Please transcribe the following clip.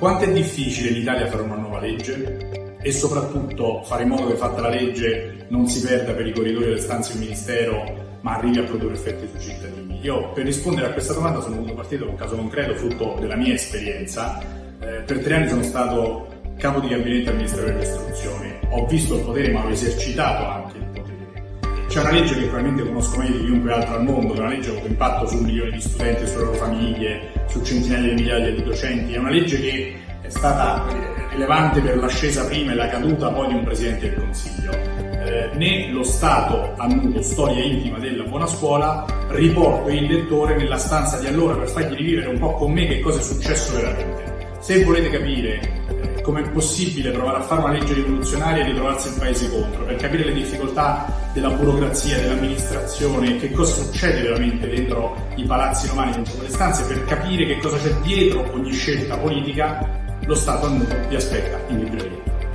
Quanto è difficile in Italia fare una nuova legge? E soprattutto fare in modo che fatta la legge non si perda per i corridoi delle stanze del Ministero ma arrivi a produrre effetti sui cittadini? Io per rispondere a questa domanda sono venuto partito da un caso concreto frutto della mia esperienza. Eh, per tre anni sono stato capo di gabinetto al Ministero dell'Istruzione. Ho visto il potere ma ho esercitato anche il. C'è una legge che probabilmente conosco meglio di chiunque altro al mondo, che è una legge con impatto su milioni di studenti, sulle loro famiglie, su centinaia di migliaia di docenti. È una legge che è stata rilevante per l'ascesa prima e la caduta poi di un Presidente del Consiglio. Eh, né lo Stato a nudo, storia intima della buona scuola, riporto il lettore nella stanza di allora per fargli rivivere un po' con me che cosa è successo veramente. Se volete capire come è possibile provare a fare una legge rivoluzionaria e ritrovarsi il paese contro, per capire le difficoltà della burocrazia, dell'amministrazione, che cosa succede veramente dentro i palazzi romani, dentro quelle stanze, per capire che cosa c'è dietro ogni scelta politica, lo Stato a nudo vi aspetta in libreria.